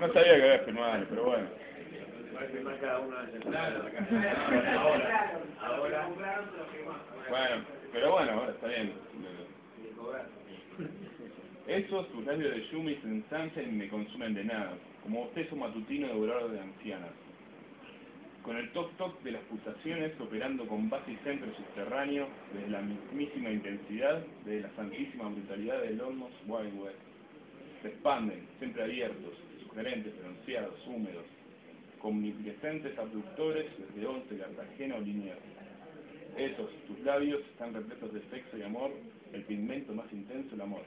No sabía que había firmado, pero bueno. Bueno, pero bueno, ahora está bien. Esos, tus labios de Yumi se ensanchan y me consumen de nada, como bostezo matutino devorador de ancianas. Con el toc-toc de las pulsaciones operando con base y centro subterráneo, desde la mismísima intensidad, desde la santísima brutalidad del Olmos Wild West. Se expanden, siempre abiertos, sugerentes, pronunciados, húmedos, omnipresentes abductores desde Once, Cartagena o Liniers. Esos, tus labios, están repletos de sexo y amor, el pigmento más intenso, el amor.